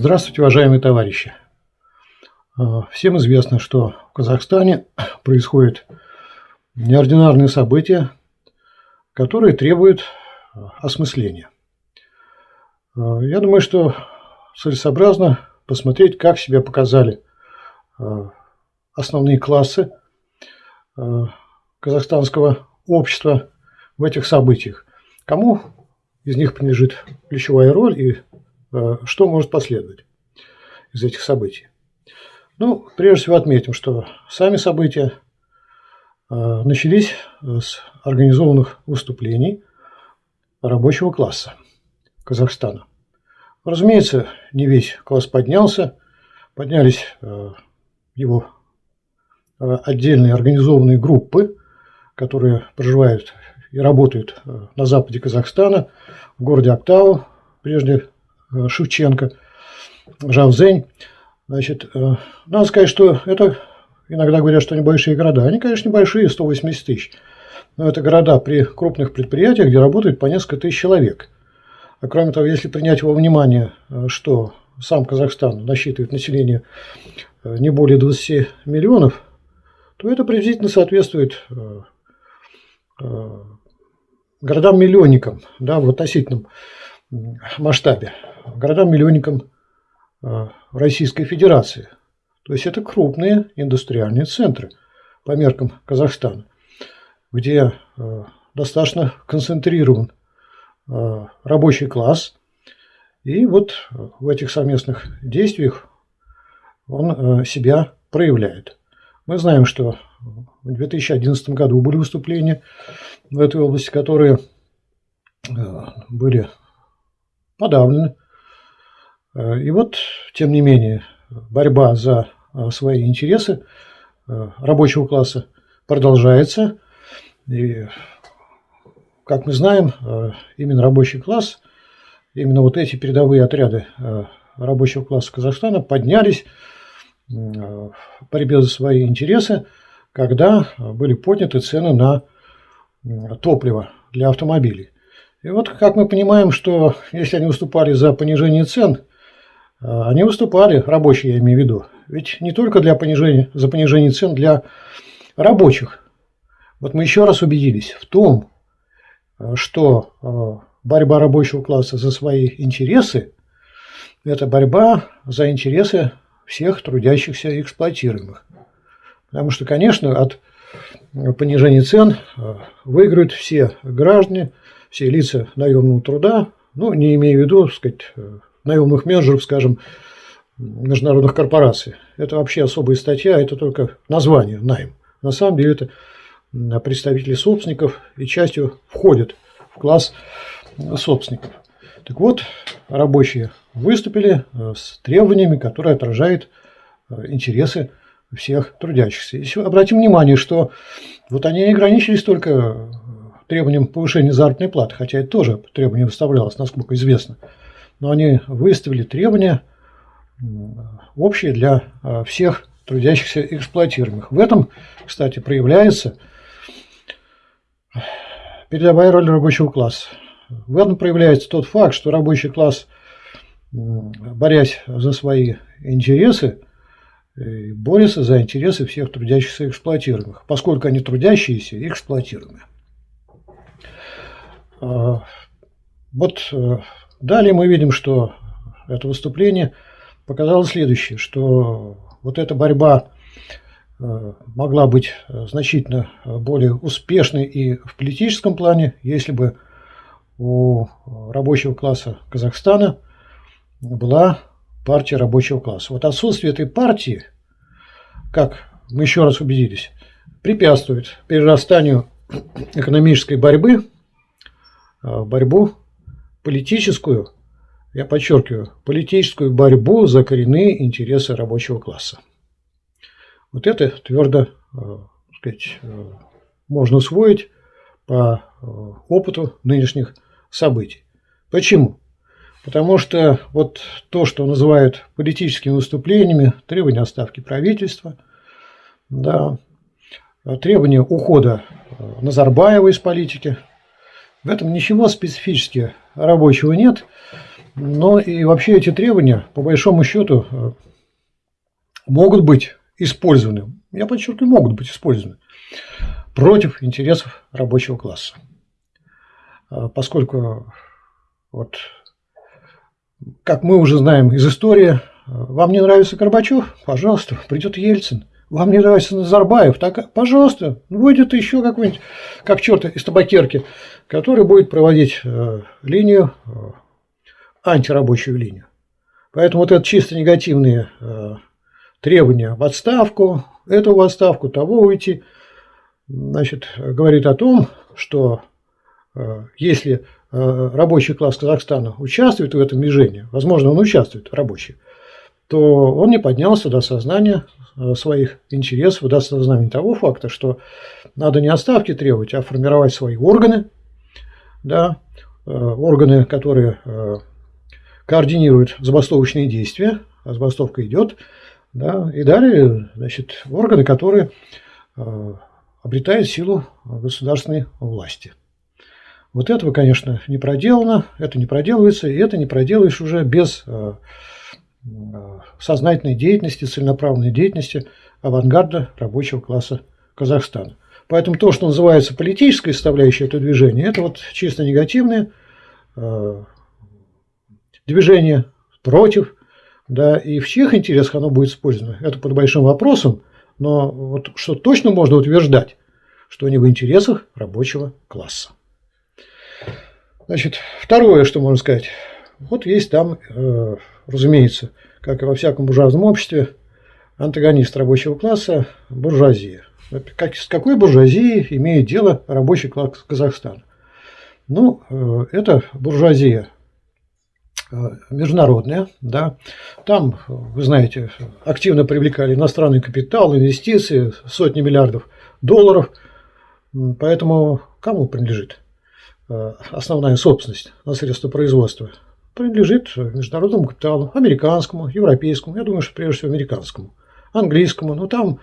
А, здравствуйте, уважаемые товарищи. А, всем известно, что в Казахстане происходят неординарные события, которые требуют осмысления. А, я думаю, что целесообразно посмотреть, как себя показали основные классы казахстанского общества в этих событиях. Кому из них принадлежит ключевая роль и что может последовать из этих событий? Ну, прежде всего отметим, что сами события э, начались с организованных выступлений рабочего класса Казахстана. Разумеется, не весь класс поднялся, поднялись э, его отдельные организованные группы, которые проживают и работают на западе Казахстана, в городе Актау, прежде Э, Шевченко, Жавзень. Значит, э, надо сказать, что это, иногда говорят, что небольшие города. Они, конечно, небольшие, 180 тысяч. Но это города при крупных предприятиях, где работает по несколько тысяч человек. А кроме того, если принять во внимание, э, что сам Казахстан насчитывает население не более 20 миллионов, то это приблизительно соответствует городам-миллионникам да, в относительном масштабе городам-миллионникам э, Российской Федерации. То есть это крупные индустриальные центры по меркам Казахстана, где э, достаточно концентрирован э, рабочий класс. И вот в этих совместных действиях он себя проявляет. Мы знаем, что в 2011 году были выступления в этой области, которые были подавлены и вот, тем не менее, борьба за э, свои интересы э, рабочего класса продолжается. И, как мы знаем, именно рабочий класс, именно вот эти передовые отряды рабочего класса Казахстана поднялись в борьбе за свои интересы, когда были подняты цены на топливо для автомобилей. И вот как мы понимаем, что если они выступали за понижение цен, они выступали, рабочие я имею в виду, ведь не только для понижения, за понижение цен для рабочих. Вот мы еще раз убедились в том, а, что а, борьба рабочего класса за свои интересы – это борьба за интересы всех трудящихся и эксплуатируемых. Потому что, конечно, от понижения цен выиграют все граждане, все лица наемного труда, ну, не имея в виду, так сказать, наемных менеджеров, скажем, международных корпораций. Это вообще особая статья, это только название найм. На самом деле это представители собственников и частью входят в класс собственников. Так вот, рабочие выступили э, с требованиями, которые отражают э, интересы всех трудящихся. И обратим внимание, что вот они не ограничились только требованием повышения заработной платы, хотя это тоже требование выставлялось, насколько известно но они выставили требования общие для а, всех трудящихся эксплуатируемых. В этом, кстати, проявляется передовая роль рабочего класса. В этом проявляется тот факт, что рабочий класс, борясь за свои интересы, э, борется за интересы всех трудящихся эксплуатируемых, поскольку они трудящиеся и эксплуатируемые. А, вот э, Далее мы видим, что это выступление показало следующее, что вот эта борьба э, могла быть значительно более успешной и в политическом плане, если бы у рабочего класса Казахстана была партия рабочего класса. Вот отсутствие этой партии, как мы еще раз убедились, препятствует перерастанию экономической борьбы в борьбу политическую, я подчеркиваю, политическую борьбу за коренные интересы рабочего класса. Вот это твердо э, сказать, э, можно усвоить по э, опыту нынешних событий. Почему? Потому что вот то, что называют политическими выступлениями, требования отставки правительства, да, требования ухода Назарбаева из политики, в этом ничего специфически рабочего нет. Но и вообще эти требования, по большому счету, э, могут быть использованы, я подчеркиваю, могут быть использованы против интересов рабочего класса. Э, поскольку, вот, как мы уже знаем из истории, э, вам не нравится Горбачев? Пожалуйста, придет Ельцин. Вам не нравится Назарбаев? Так, пожалуйста, будет еще какой-нибудь, как черт из табакерки, который будет проводить э, линию, э, антирабочую линию. Поэтому вот это чисто негативные э, требования в отставку, эту в отставку, того уйти, значит, говорит о том, что э, если э, рабочий класс Казахстана участвует в этом движении, возможно, он участвует, рабочий, то он не поднялся до сознания своих интересов, даст знамение того факта, что надо не отставки требовать, а формировать свои органы, да, э, органы, которые э, координируют забастовочные действия, а забастовка идет, да, и далее, значит, органы, которые обретают силу государственной власти. Вот этого, конечно, не проделано, это не проделывается, и это не проделаешь уже без сознательной деятельности, целенаправленной деятельности авангарда рабочего класса Казахстана. Поэтому то, что называется политической составляющей этого движения, это вот чисто негативное э, движение против, да, и в чьих интересах оно будет использовано, это под большим вопросом, но вот что точно можно утверждать, что не в интересах рабочего класса. Значит, второе, что можно сказать, вот есть там, э, разумеется, как и во всяком буржуазном обществе, антагонист рабочего класса – буржуазия. Как, с какой буржуазией имеет дело рабочий класс Казахстана? Ну, э, это буржуазия э, международная, да. Там, вы знаете, активно привлекали иностранный капитал, инвестиции, сотни миллиардов долларов. Поэтому кому принадлежит э, основная собственность на средства производства? Принадлежит международному капиталу, американскому, европейскому, я думаю, что прежде всего американскому, английскому, но там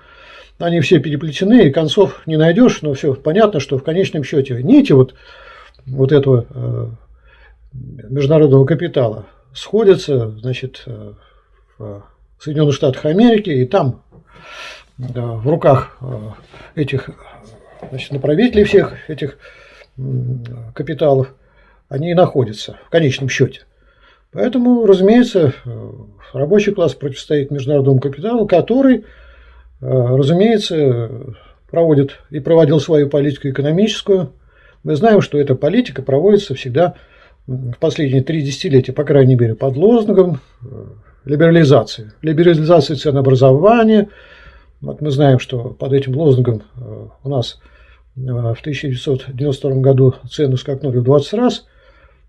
они все переплетены, и концов не найдешь, но все понятно, что в конечном счете нити вот, вот этого э, международного капитала сходятся, значит, э, в Соединенных Штатах Америки, и там да, в руках э, этих значит, направителей всех этих капиталов они и находятся в конечном счете. Поэтому, разумеется, рабочий класс противостоит международному капиталу, который, разумеется, проводит и проводил свою политику экономическую. Мы знаем, что эта политика проводится всегда в последние три десятилетия, по крайней мере, под лозунгом либерализации. Либерализации ценообразования. Вот мы знаем, что под этим лозунгом у нас в 1992 году цены скакнули в 20 раз –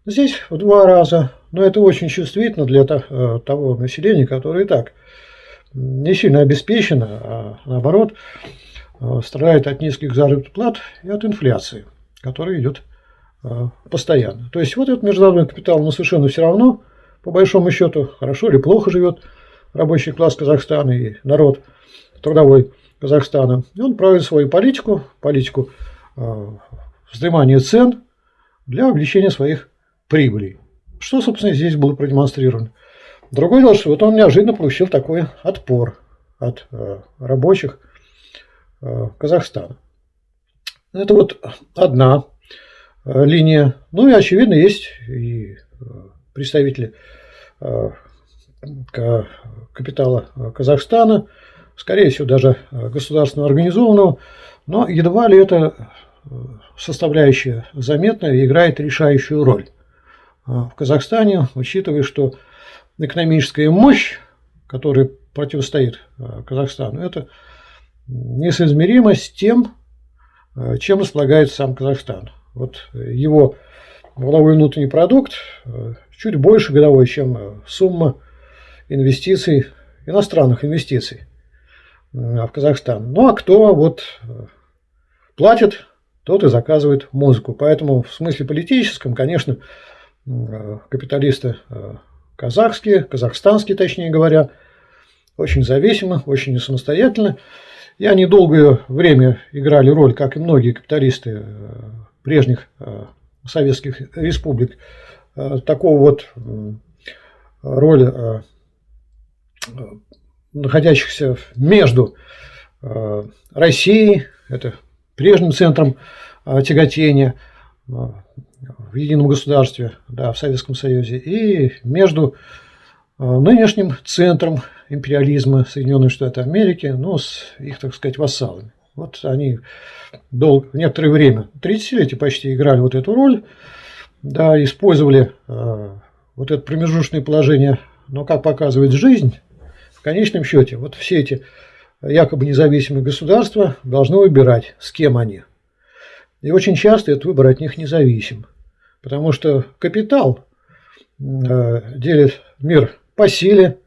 Здесь в два раза, но это очень чувствительно для э, того населения, которое и так не сильно обеспечено, а наоборот э, страдает от низких заработных плат и от инфляции, которая идет э, постоянно. То есть вот этот международный капитал, но совершенно все равно, по большому счету, хорошо или плохо живет рабочий класс Казахстана и народ трудовой Казахстана. И он проводит свою политику, политику вздымания цен для увеличения своих прибыли. Что, собственно, здесь было продемонстрировано. Другое дело, что вот он неожиданно получил такой отпор от э, рабочих э, Казахстана. Это вот одна э, линия. Ну и, очевидно, есть и э, представители э, капитала Казахстана, скорее всего, даже э, государственно организованного, но едва ли это э, составляющая заметная играет решающую роль. А, в Казахстане, учитывая, что экономическая мощь, которая противостоит а, Казахстану, это несоизмеримо с тем, а, чем располагает сам Казахстан. Вот его валовой внутренний продукт чуть больше годовой, чем сумма инвестиций, иностранных инвестиций в Казахстан. Ну а кто вот платит, тот и заказывает музыку. Поэтому в смысле политическом, конечно, капиталисты э, казахские, казахстанские, точнее говоря, очень зависимы, очень самостоятельны. И они долгое время играли роль, как и многие капиталисты э, прежних советских республик, такого вот роль находящихся между Россией, это прежним центром тяготения в едином государстве, да, в Советском Союзе, и между нынешним центром империализма Соединенных Штатов Америки, ну, с их, так сказать, вассалами. Вот они дол... некоторое время, 30-летие почти играли вот эту роль, да, использовали э, вот это промежуточное положение, но как показывает жизнь, в конечном счете, вот все эти якобы независимые государства должны выбирать, с кем они. И очень часто этот выбор от них независим, потому что капитал э, делит мир по силе,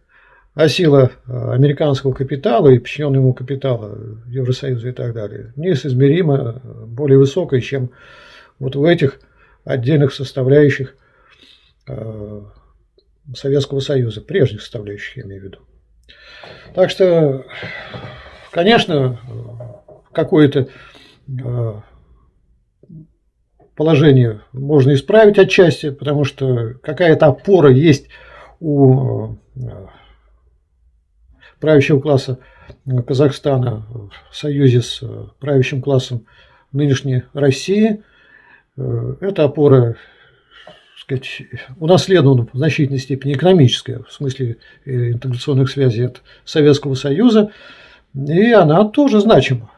а сила э, американского капитала и подчиненного ему капитала Евросоюза и так далее неизмеримо более высокая, чем вот в этих отдельных составляющих э, Советского Союза, прежних составляющих, я имею в виду. Так что, конечно, какое-то э, положение можно исправить отчасти, потому что какая-то опора есть у правящего класса Казахстана в союзе с э, правящим классом нынешней России. Э, эта опора сказать, унаследована в значительной степени экономическая, в смысле э, интеграционных связей от Советского Союза, и она тоже значима.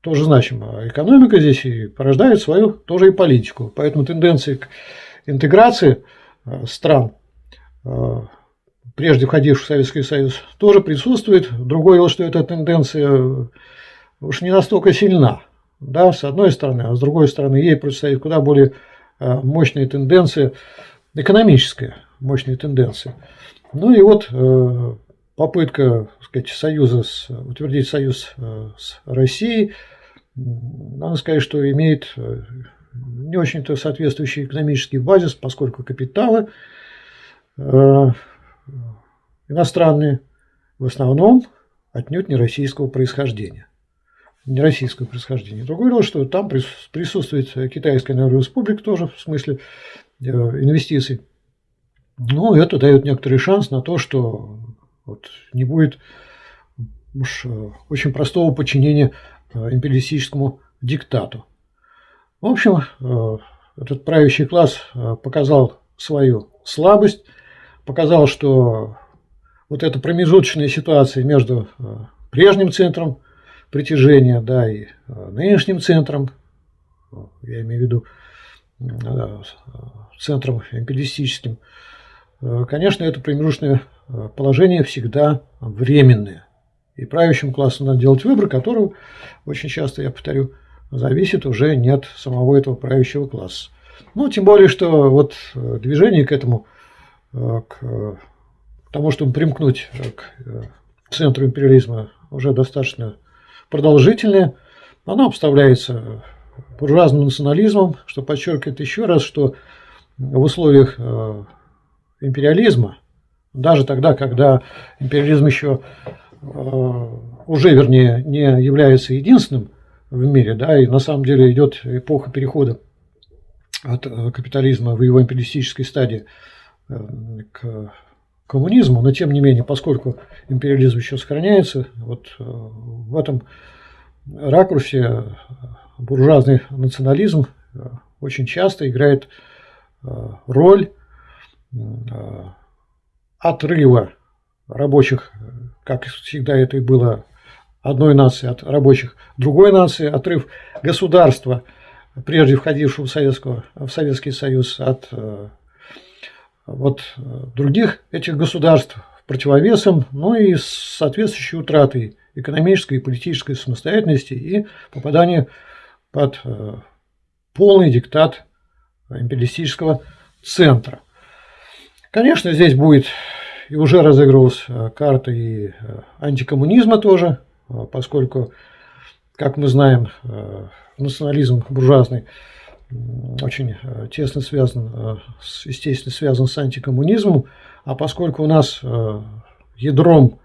Тоже значима. Экономика здесь и порождает свою тоже и политику. Поэтому тенденции к интеграции стран прежде входивших в Советский Союз, тоже присутствует. Другое дело, что эта тенденция уж не настолько сильна, да, с одной стороны, а с другой стороны ей противостоит куда более э, мощная тенденция, экономическая мощная тенденция. Ну и вот э, попытка сказать, союза с, утвердить союз э, с Россией, надо сказать, что имеет не очень-то соответствующий экономический базис, поскольку капиталы иностранные, в основном отнюдь не российского происхождения. Не российского происхождения. Другое дело, что там присутствует Китайская Народная Республика тоже в смысле э, инвестиций. Ну, это дает некоторый шанс на то, что вот не будет уж э, очень простого подчинения э, империалистическому диктату. В общем, этот правящий класс показал свою слабость, показал, что вот эта промежуточная ситуация между э, прежним центром притяжения да, и э, нынешним центром, я имею в виду э, центром империалистическим, конечно, это промежуточное положение всегда временное. И правящим классу надо делать выбор, который очень часто, я повторю, зависит уже не от самого этого правящего класса. Ну, тем более, что вот движение к этому, к тому, чтобы примкнуть к э, центру империализма, уже достаточно продолжительное. Оно обставляется буржуазным национализмом, что подчеркивает еще раз, что в условиях э, империализма, даже тогда, когда империализм еще э, уже, вернее, не является единственным в мире, да, и на самом деле идет эпоха перехода от капитализма в его империалистической стадии к коммунизму, но тем не менее, поскольку империализм еще сохраняется, вот э, в этом ракурсе буржуазный национализм э, очень часто играет э, роль отрыва рабочих, как всегда это и было одной нации от рабочих другой нации, отрыв государства, прежде входившего в, Советского, в Советский Союз, от вот э, других этих государств противовесом, ну и с соответствующей утратой экономической и политической самостоятельности и попадание под э, полный диктат империалистического центра. Конечно, здесь будет и уже разыгрывалась э, карта и антикоммунизма тоже, поскольку, как мы знаем, национализм буржуазный – очень э, тесно связан, э, естественно, связан с антикоммунизмом, а поскольку у нас э, ядром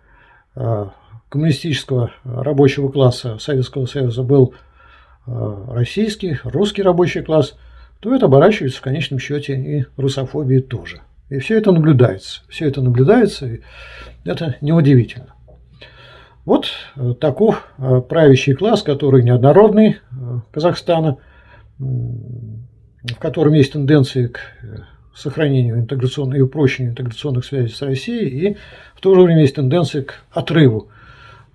коммунистического рабочего класса Советского Союза был российский, русский рабочий класс, то это оборачивается в конечном счете и русофобией тоже. И все это наблюдается. Все это наблюдается, и это неудивительно. Вот э, таков э, правящий класс, который неоднородный Казахстана, в котором есть тенденции к сохранению интеграционной и упрощению интеграционных связей с Россией, и в то же время есть тенденции к отрыву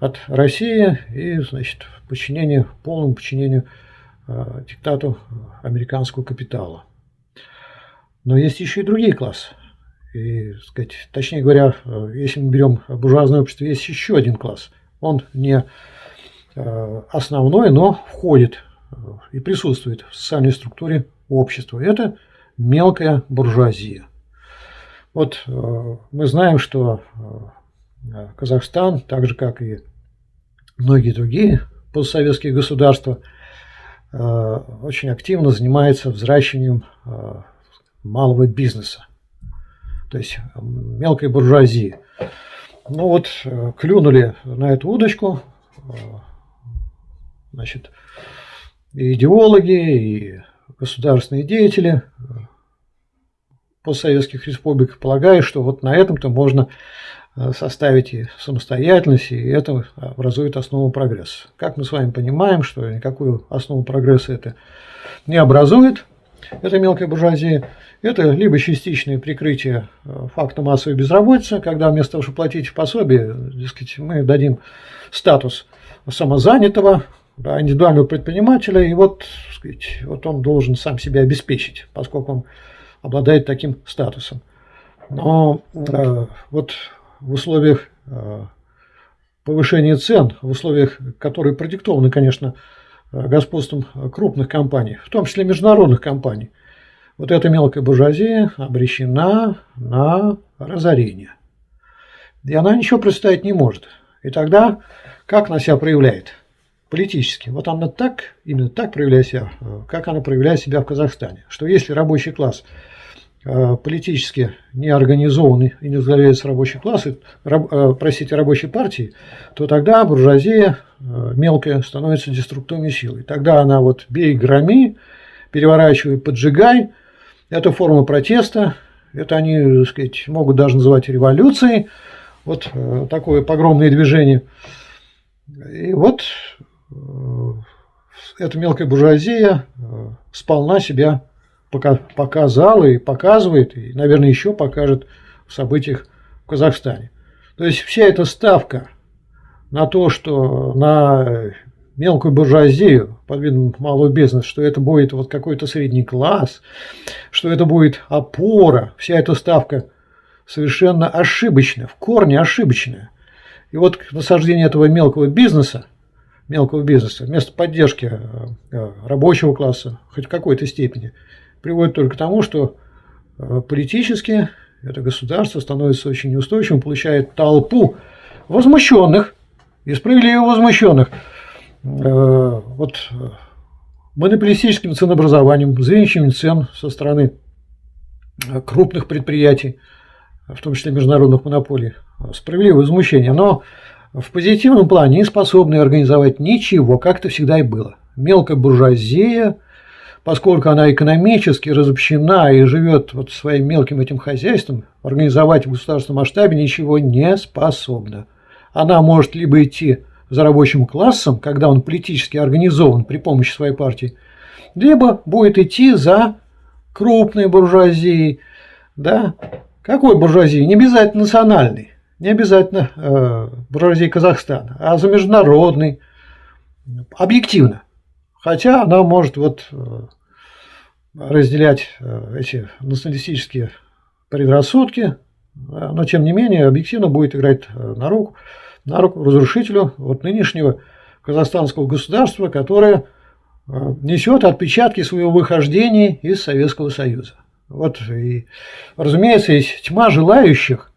от России и, значит, подчинению, полному подчинению э, диктату американского капитала. Но есть еще и другие классы. И, сказать, точнее говоря, э, если мы берем буржуазное общество, есть еще один класс. Он не э, основной, но входит э, и присутствует в социальной структуре общества. Это мелкая буржуазия. Вот мы знаем, что Казахстан, так же как и многие другие постсоветские государства, очень активно занимается взращиванием малого бизнеса то есть мелкой буржуазии. Ну вот, э, клюнули на эту удочку, э, значит, и идеологи, и государственные деятели э, постсоветских республик, полагая, что вот на этом-то можно составить и самостоятельность, и это образует основу прогресса. Как мы с вами понимаем, что никакую основу прогресса это не образует, это мелкая буржуазия, это либо частичное прикрытие э, факта массовой безработицы, когда вместо того, чтобы платить пособие, дескать, мы дадим статус самозанятого, да, индивидуального предпринимателя, и вот, сказать, вот он должен сам себя обеспечить, поскольку он обладает таким статусом. Но э, вот в условиях э, повышения цен, в условиях, которые продиктованы, конечно, господством крупных компаний, в том числе международных компаний, вот эта мелкая буржуазия обречена на разорение. И она ничего представить не может. И тогда как она себя проявляет? Политически. Вот она так, именно так проявляет себя, как она проявляет себя в Казахстане. Что если рабочий класс э, политически не организованный и не возглавляется рабочий класс, раб, э, простите, рабочей партии, то тогда буржуазия э, мелкая становится деструктивной силой. Тогда она вот бей, громи, переворачивай, поджигай – это форма протеста, это они, так сказать, могут даже называть революцией. Вот э, такое погромное движение. И вот э, эта мелкая буржуазия э, сполна себя показала и показывает, и, наверное, еще покажет в событиях в Казахстане. То есть вся эта ставка на то, что на мелкую буржуазию под видом малого бизнеса, что это будет вот какой-то средний класс, что это будет опора, вся эта ставка совершенно ошибочная, в корне ошибочная. И вот насаждение этого мелкого бизнеса, мелкого бизнеса, вместо поддержки э, рабочего класса, хоть в какой-то степени, приводит только к тому, что э, политически это государство становится очень неустойчивым, получает толпу возмущенных и справедливо возмущенных, Э, вот монополистическим ценообразованием, завищением цен со стороны э, крупных предприятий, в том числе международных монополий, справедливое возмущение, но в позитивном плане не способны организовать ничего, как это всегда и было. Мелкая буржуазия, поскольку она экономически разобщена и живет вот своим мелким этим хозяйством, организовать в государственном масштабе ничего не способна. Она может либо идти за рабочим классом, когда он политически организован при помощи своей партии, либо будет идти за крупной буржуазией. Да? Какой буржуазией? Не обязательно национальной, не обязательно э, буржуазией Казахстана, а за международной, объективно. Хотя она может вот э, разделять э, эти националистические предрассудки, но тем не менее объективно будет играть э, на руку на руку разрушителю вот нынешнего казахстанского государства, которое э, несет отпечатки своего выхождения из Советского Союза. Вот и, разумеется, есть тьма желающих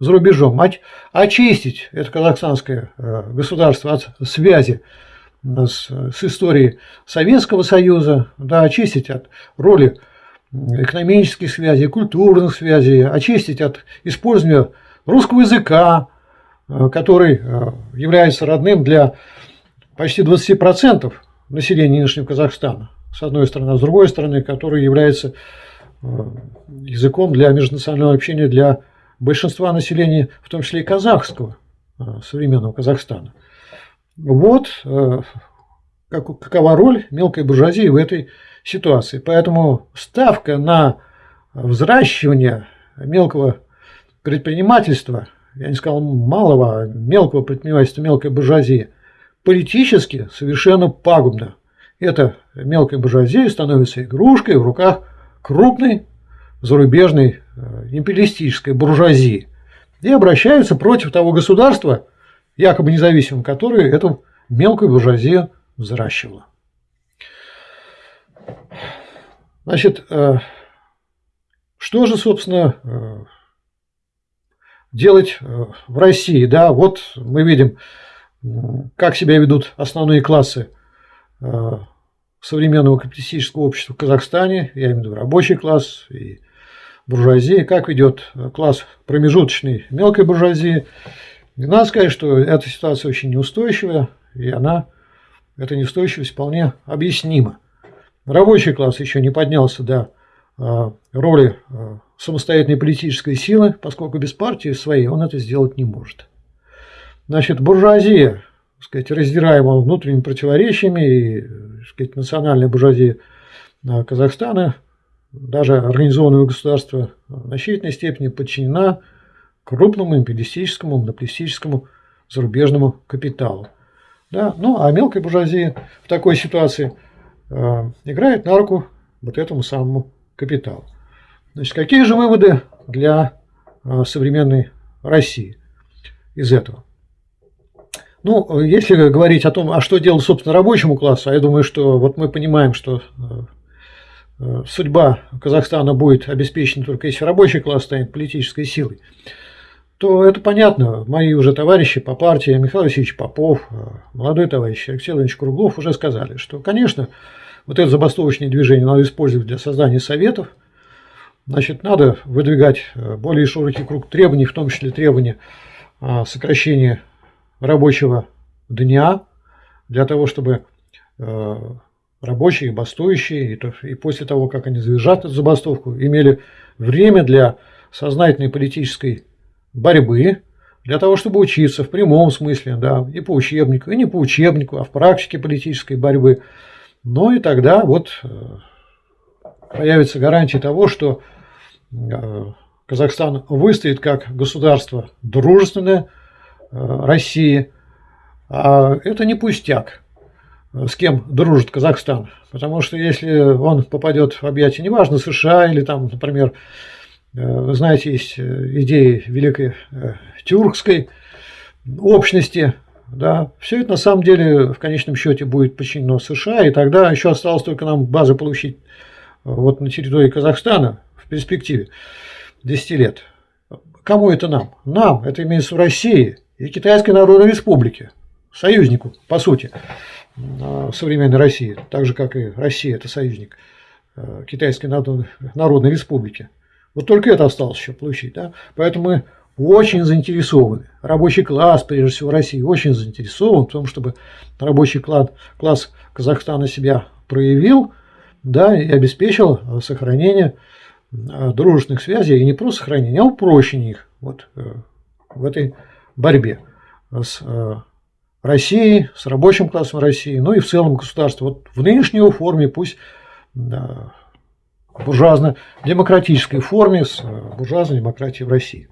за рубежом очистить это казахстанское э, государство от связи с, с историей Советского Союза, да, очистить от роли экономических связей, культурных связей, очистить от использования русского языка, Э, который э, является родным для почти 20% населения нынешнего Казахстана, с одной стороны, а с другой стороны, который является языком для межнационального общения для большинства населения, в том числе и казахского, современного Казахстана. Вот какова роль мелкой буржуазии в этой ситуации. Поэтому ставка на взращивание мелкого предпринимательства, я не сказал малого, а мелкого предпринимательства, мелкой буржуазии, политически совершенно пагубно. Эта мелкая буржуазия становится игрушкой в руках крупной зарубежной э, империалистической буржуазии и обращаются против того государства, якобы независимого, которое эту мелкую буржуазию взращивало. Значит, э, что же, собственно, э, делать э, в России? Да, вот мы видим, как себя ведут основные классы современного капиталистического общества в Казахстане, я имею в виду рабочий класс и буржуазия, как ведет класс промежуточной мелкой буржуазии. И надо сказать, что эта ситуация очень неустойчивая, и она, эта неустойчивость вполне объяснима. Рабочий класс еще не поднялся до а, роли а, самостоятельной политической силы, поскольку без партии своей он это сделать не может. Значит, буржуазия, так сказать, раздираемая внутренними противоречиями, и, так сказать, национальная буржуазия а, Казахстана, даже организованного государства в значительной степени подчинена крупному империалистическому, монополистическому зарубежному капиталу. Да? Ну, а мелкая буржуазия в такой ситуации – Э, играет на руку вот этому самому капиталу. Значит, какие же выводы для э, современной России из этого? Ну, если говорить о том, а что делать, собственно, рабочему классу, а я думаю, что вот мы понимаем, что э, судьба Казахстана будет обеспечена только если рабочий класс станет политической силой то это понятно. Мои уже товарищи по партии, Михаил Васильевич Попов, э, молодой товарищ Алексей Владимирович Круглов уже сказали, что, конечно, вот это забастовочное движение надо использовать для создания советов. Значит, надо выдвигать э, более широкий круг требований, в том числе требования сокращения рабочего дня, для того, чтобы э, рабочие, бастующие, и после того, как они завершат эту забастовку, имели время для сознательной политической борьбы для того, чтобы учиться в прямом смысле, да, и по учебнику, и не по учебнику, а в практике политической борьбы. Ну и тогда вот э, появится гарантия того, что э, Казахстан выстоит как государство дружественное э, России. А это не пустяк, с кем дружит Казахстан. Потому что если он попадет в объятия, неважно, США или там, например, вы знаете, есть э, идеи великой э, тюркской общности, да, все это на самом деле в конечном счете будет подчинено США, и тогда еще осталось только нам базы получить вот на территории Казахстана в перспективе 10 лет. Кому это нам? Нам, это имеется в России и Китайской Народной Республике, союзнику, по сути, современной России, так же, как и Россия, это союзник Китайской Народной Республики. Вот только это осталось еще получить. Да? Поэтому мы очень заинтересованы. Рабочий класс, прежде всего России, очень заинтересован в том, чтобы рабочий класс, класс Казахстана себя проявил да, и обеспечил сохранение э, дружественных связей, и не просто сохранение, а упрощение их вот, э, в этой борьбе с э, Россией, с рабочим классом России, ну и в целом государство. Вот в нынешней форме пусть буржуазно-демократической форме с э, буржуазной демократией в России.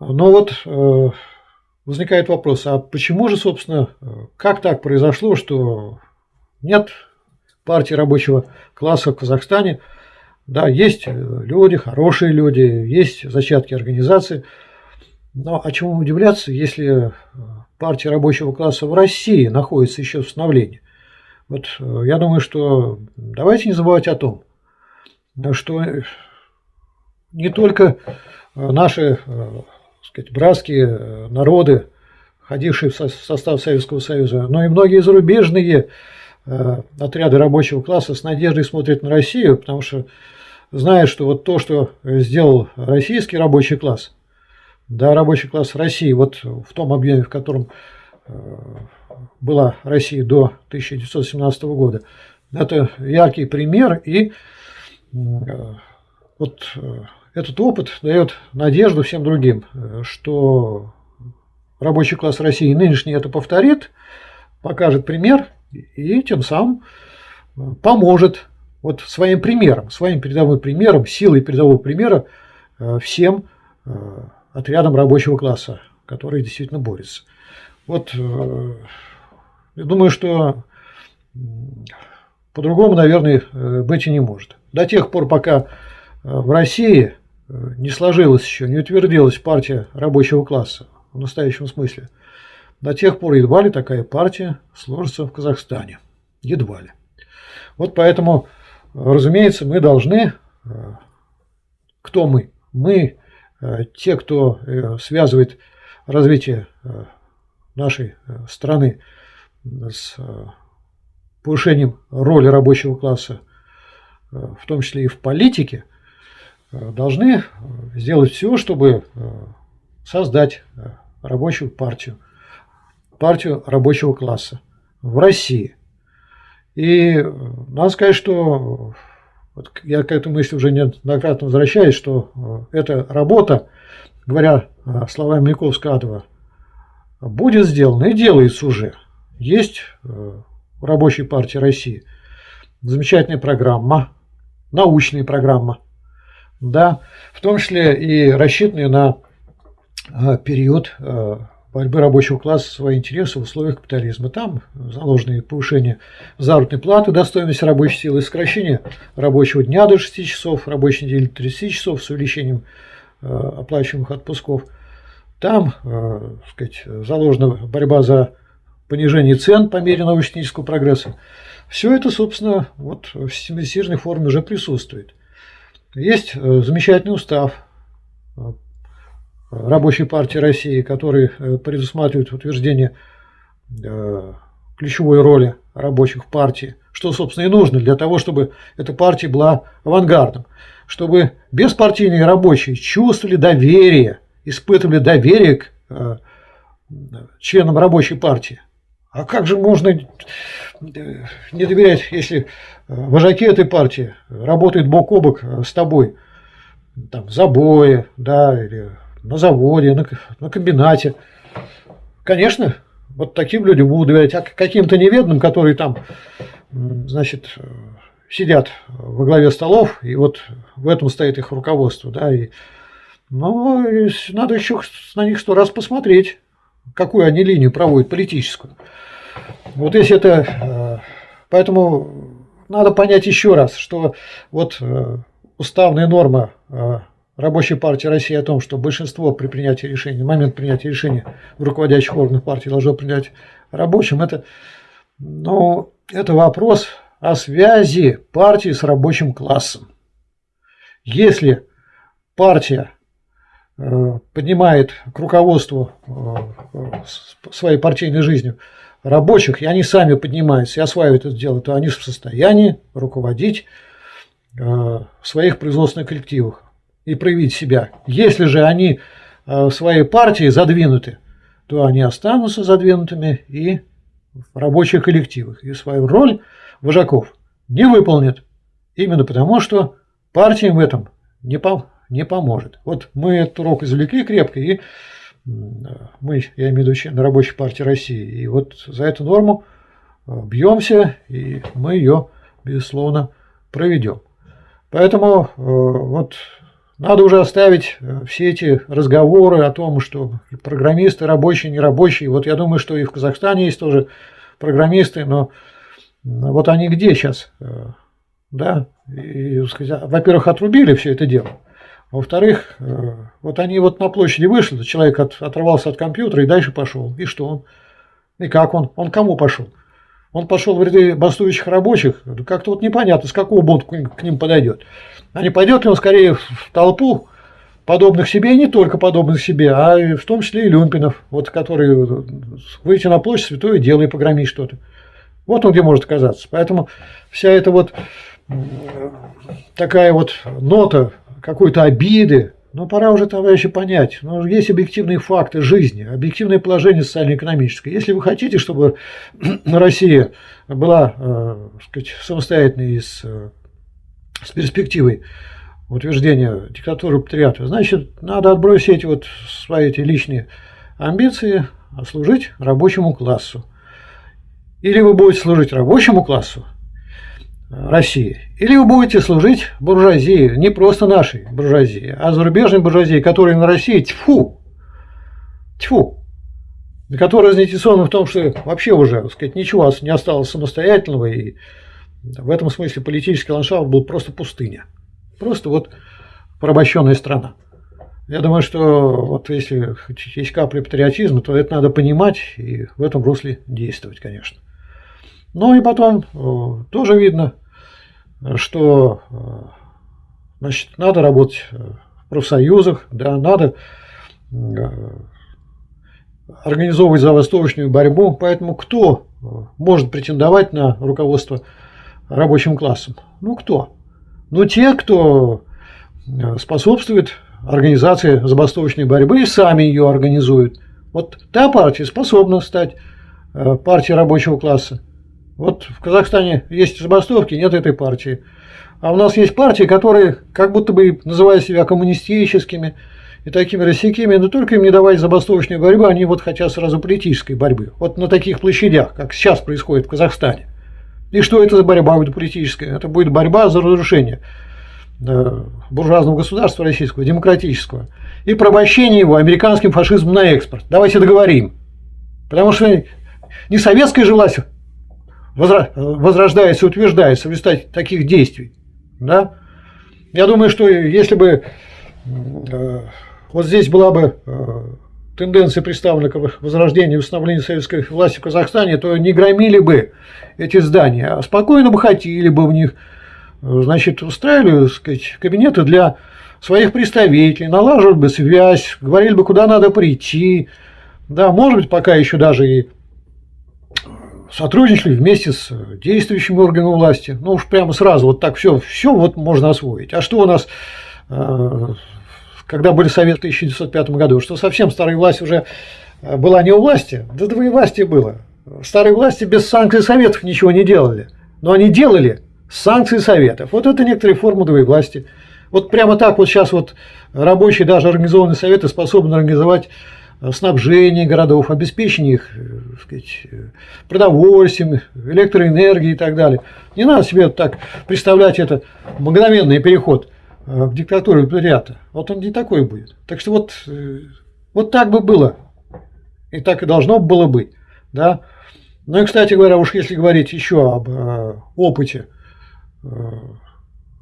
Но вот э, возникает вопрос, а почему же, собственно, э, как так произошло, что нет партии рабочего класса в Казахстане, да, есть люди, хорошие люди, есть зачатки организации, но о чем удивляться, если партия рабочего класса в России находится еще в становлении? Вот э, я думаю, что давайте не забывать о том, что не только э, наши э, сказать, братские народы, входившие в состав Советского Союза, но и многие зарубежные отряды рабочего класса с надеждой смотрят на Россию, потому что знают, что вот то, что сделал российский рабочий класс, да, рабочий класс России, вот в том объеме, в котором была Россия до 1917 года. Это яркий пример, и вот этот опыт дает надежду всем другим, что рабочий класс России нынешний это повторит, покажет пример и тем самым поможет вот своим примером, своим передовым примером, силой передового примера всем отрядам рабочего класса, которые действительно борются. Вот я думаю, что по-другому, наверное, э, быть и не может. До тех пор, пока э, в России э, не сложилась еще, не утвердилась партия рабочего класса в настоящем смысле, до тех пор едва ли такая партия сложится в Казахстане. Едва ли. Вот поэтому, разумеется, мы должны... Кто мы? Мы, те, кто связывает развитие нашей страны с повышением роли рабочего класса, э, в том числе и в политике, э, должны сделать все, чтобы э, создать рабочую партию, партию рабочего класса в России. И надо сказать, что вот я к этой мысли уже неоднократно возвращаюсь, что эта работа, говоря словами Миковского-Адова, будет сделана и делается уже. Есть Рабочей партии России. Замечательная программа, научная программа, да, в том числе и рассчитанная на а, период а, борьбы рабочего класса свои интересы в условиях капитализма. Там заложены повышение заработной платы до стоимости рабочей силы, сокращение рабочего дня до 6 часов, рабочей недели до 30 часов с увеличением оплачиваемых отпусков. Там сказать, заложена борьба за понижение цен по мере научно-технического прогресса. Все это, собственно, вот в систематизированной форме уже присутствует. Есть э, замечательный устав э, Рабочей партии России, который э, предусматривает утверждение ключевой роли рабочих в партии, что, собственно, и нужно для того, чтобы эта партия была авангардом, чтобы беспартийные рабочие чувствовали доверие, испытывали доверие к членам рабочей партии. А как же можно э, не доверять, если э, вожаки этой партии работают бок о бок э, с тобой, там, в забое, да, или на заводе, на, на комбинате. Конечно, вот таким людям будут доверять, а каким-то неведным, которые там, значит, сидят во главе столов, и вот в этом стоит их руководство, да, и, ну, надо еще на них сто раз посмотреть какую они линию проводят политическую. Вот если это... Э, поэтому надо понять еще раз, что вот э, уставная норма э, Рабочей партии России о том, что большинство при принятии решения, момент принятия решения в руководящих органах партии должно принять рабочим, это, ну, это вопрос о связи партии с рабочим классом. Если партия поднимает к руководству э, своей партийной жизнью рабочих, и они сами поднимаются и осваивают это дело, то они в состоянии руководить э, в своих производственных коллективах и проявить себя. Если же они в своей партии задвинуты, то они останутся задвинутыми и в рабочих коллективах, и свою роль вожаков не выполнят, именно потому что партия им в этом не, по, не поможет. Вот мы этот урок извлекли крепко, и мы, я имею в виду на рабочей партии России, и вот за эту норму э, бьемся, и мы ее, безусловно, проведем. Поэтому э, вот надо уже оставить э, все эти разговоры о том, что программисты рабочие, нерабочие. Вот я думаю, что и в Казахстане есть тоже программисты, но вот они где сейчас? Да, во-первых, отрубили все это дело. Во-вторых, э, вот они вот на площади вышли, человек от, оторвался от компьютера и дальше пошел. И что он? И как он? Он кому пошел? Он пошел в ряды бастующих рабочих. Как-то вот непонятно, с какого бунта к ним подойдет. А не пойдет ли он скорее в толпу подобных себе, и не только подобных себе, а в том числе и люмпинов, вот, которые выйти на площадь святое дело и погромить что-то. Вот он где может оказаться. Поэтому вся эта вот такая вот нота какой-то обиды. Но пора уже, товарищи, понять. Но есть объективные факты жизни, объективное положение социально-экономическое. Если вы хотите, чтобы Россия была э, сказать, самостоятельной из э, с перспективой утверждения диктатуры патриата, значит, надо отбросить вот свои эти личные амбиции, а служить рабочему классу. Или вы будете служить рабочему классу России, или вы будете служить буржуазии, не просто нашей буржуазии, а зарубежной буржуазии, которая на России тьфу, тьфу, которая заинтересована в том, что вообще уже, так сказать, ничего не осталось самостоятельного, и в этом смысле политический ландшафт был просто пустыня. Просто вот порабощенная страна. Я думаю, что вот если есть капля патриотизма, то это надо понимать и в этом русле действовать, конечно. Ну и потом э, тоже видно, что э, значит, надо работать в профсоюзах, да, надо э, организовывать забастовочную борьбу. Поэтому кто может претендовать на руководство рабочим классом? Ну кто? Ну те, кто способствует организации забастовочной борьбы и сами ее организуют. Вот та партия способна стать партией рабочего класса. Вот в Казахстане есть забастовки, нет этой партии. А у нас есть партии, которые как будто бы называют себя коммунистическими и такими рассекими, но только им не давать забастовочной борьбы, они вот хотят сразу политической борьбы. Вот на таких площадях, как сейчас происходит в Казахстане. И что это за борьба будет политическая? Это будет борьба за разрушение э, буржуазного государства российского, демократического, и порабощение его американским фашизмом на экспорт. Давайте договорим. Потому что не советская же власть возрождается, утверждается в результате таких действий. Да? Я думаю, что если бы э, вот здесь была бы э, тенденция представлена к возрождению и восстановлению советской власти в Казахстане, то не громили бы эти здания, а спокойно бы хотели бы в них, э, значит, устраивали сказать, кабинеты для своих представителей, налаживали бы связь, говорили бы, куда надо прийти. Да, может быть, пока еще даже и сотрудничали вместе с действующими органами власти. Ну уж прямо сразу вот так все, все вот можно освоить. А что у нас, э, когда были советы в 1905 году, что совсем старая власть уже э, была не у власти, да власти было. Старые власти без санкций советов ничего не делали. Но они делали санкции советов. Вот это некоторые формы власти. Вот прямо так вот сейчас вот рабочие, даже организованные советы способны организовать снабжение городов, обеспечение их э, сказать, продовольствием, электроэнергией и так далее. Не надо себе так представлять это мгновенный переход э, к диктатуре пролетариата. Вот он не такой будет. Так что вот, э, вот так бы было. И так и должно было быть. Да? Ну и, кстати говоря, уж если говорить еще об опыте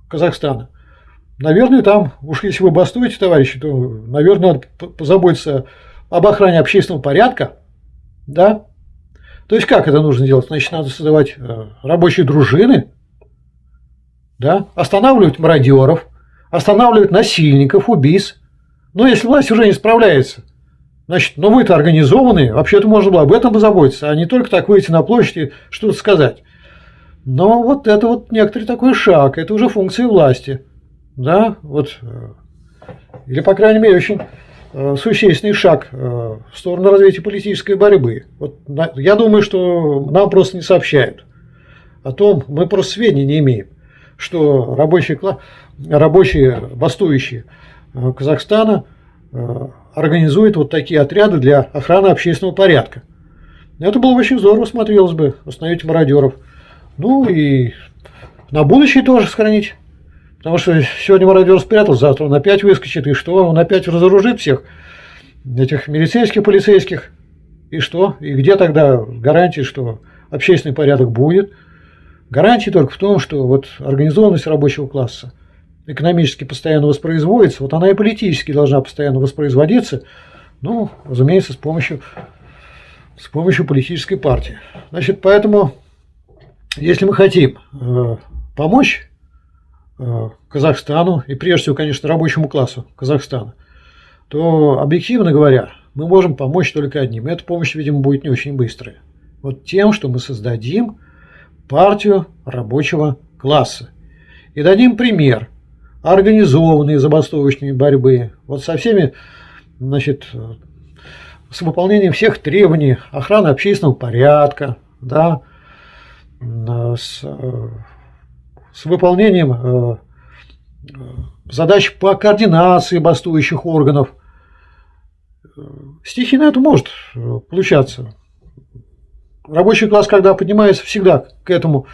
Казахстана, наверное, там, уж если вы бастуете, товарищи, то, наверное, надо позаботиться об охране общественного порядка, да, то есть как это нужно делать? Значит, надо создавать э, рабочие дружины, да, останавливать мародеров, останавливать насильников, убийц. Но если власть уже не справляется, значит, ну вы-то организованные, вообще-то можно было об этом позаботиться, а не только так выйти на площадь и что-то сказать. Но вот это вот некоторый такой шаг, это уже функция власти. Да, вот, э, или, по крайней мере, очень существенный шаг э, в сторону развития политической борьбы. Вот, я думаю, что нам просто не сообщают о том, мы просто сведений не имеем, что рабочие, рабочие бастующие э, Казахстана организуют вот такие отряды для охраны общественного порядка. Это было бы очень здорово, смотрелось бы, остановить мародеров. Ну и на будущее тоже сохранить Потому что сегодня мародер спрятал, завтра он опять выскочит, и что? Он опять разоружит всех этих милицейских, полицейских. И что? И где тогда гарантии, что общественный порядок будет? Гарантии только в том, что вот организованность рабочего класса экономически постоянно воспроизводится, вот она и политически должна постоянно воспроизводиться, ну, разумеется, с помощью, с помощью политической партии. Значит, поэтому, если мы хотим э, помочь Казахстану и прежде всего, конечно, рабочему классу Казахстана, то, объективно говоря, мы можем помочь только одним. И эта помощь, видимо, будет не очень быстрая. Вот тем, что мы создадим партию рабочего класса. И дадим пример организованной забастовочной борьбы. Вот со всеми, значит, с выполнением всех требований охраны общественного порядка, да, с э, с выполнением э, задач по координации бастующих органов. Стихийно это может получаться. Рабочий класс, когда поднимается, всегда к этому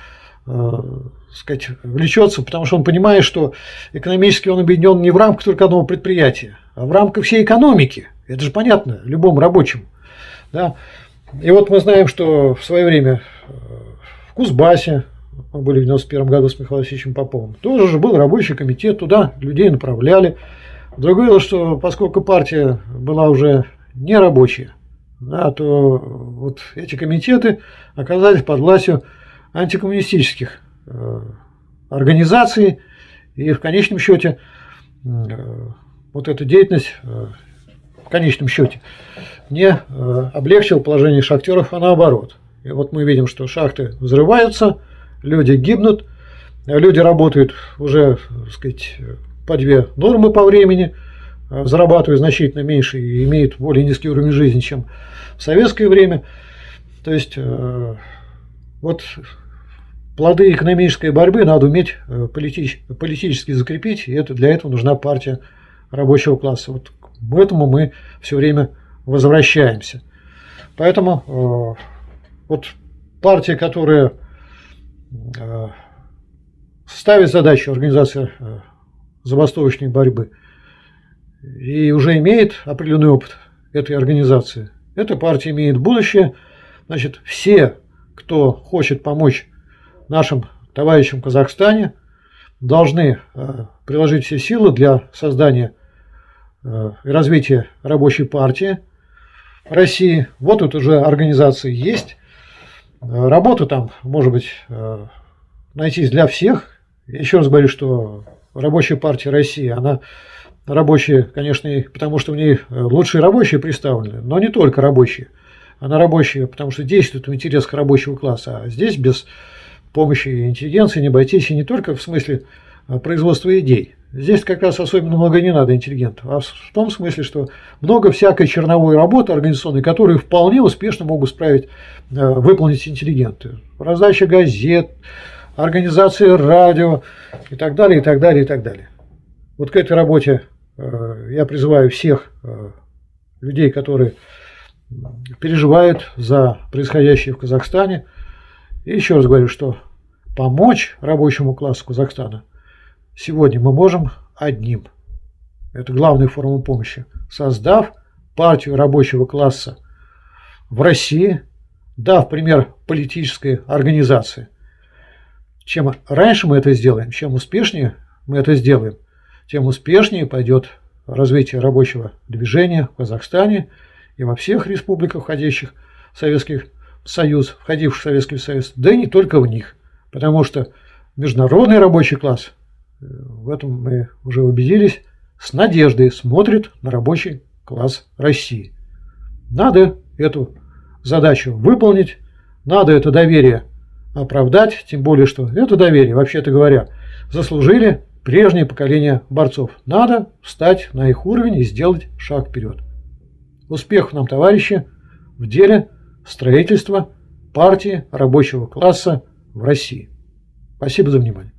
сказать, влечется, потому что он понимает, что экономически он объединен не в рамках только одного предприятия, а в рамках всей экономики. Это же понятно любому рабочему. Да? И вот мы знаем, что в свое время э, в Кузбассе, мы были в 91 году с Михаилом Васильевичем Поповым, тоже же был рабочий комитет, туда людей направляли. Другое дело, что поскольку партия была уже не рабочая, да, то вот эти комитеты оказались под властью антикоммунистических э, организаций, и в конечном счете э, вот эта деятельность в конечном счете не э, облегчил положение шахтеров, а наоборот. И вот мы видим, что шахты взрываются, люди гибнут, люди работают уже, так сказать, по две нормы по времени, э, зарабатывают значительно меньше и имеют более низкий уровень жизни, чем в советское время. То есть, э, вот плоды экономической борьбы надо уметь политически закрепить, и это, для этого нужна партия рабочего класса. Вот к этому мы все время возвращаемся. Поэтому э, вот партия, которая э, ставит задачу организации э, забастовочной борьбы и уже имеет определенный опыт этой организации, эта партия имеет будущее. Значит, все, кто хочет помочь нашим товарищам в Казахстане, должны э, приложить все силы для создания э, и развития рабочей партии – России. Вот тут уже организации есть. Э, работа там, может быть, э, найтись для всех. Еще раз говорю, что рабочая партия России, она рабочая, конечно, потому что в ней э, лучшие рабочие представлены, но не только рабочие. Она рабочая, потому что действует в интересах рабочего класса. А здесь без помощи интеллигенции не обойтись и не только в смысле производства идей. Здесь как раз особенно много не надо интеллигентов, а в том смысле, что много всякой черновой работы организационной, которую вполне успешно могут справить, э, выполнить интеллигенты. Раздача газет, организация радио и так далее, и так далее, и так далее. Вот к этой работе э, я призываю всех э, людей, которые переживают за происходящее в Казахстане. И еще раз говорю, что помочь рабочему классу Казахстана – сегодня мы можем одним. Это главная форма помощи. Создав партию рабочего класса в России, дав пример политической организации. Чем раньше мы это сделаем, чем успешнее мы это сделаем, тем успешнее пойдет развитие рабочего движения в Казахстане и во всех республиках, входящих в Советский Союз, входивших в Советский Союз, да и не только в них. Потому что международный рабочий класс в этом мы уже убедились, с надеждой смотрит на рабочий класс России. Надо эту задачу выполнить, надо это доверие оправдать, тем более, что это доверие, вообще-то говоря, заслужили прежнее поколение борцов. Надо встать на их уровень и сделать шаг вперед. Успехов нам, товарищи, в деле строительства партии рабочего класса в России. Спасибо за внимание.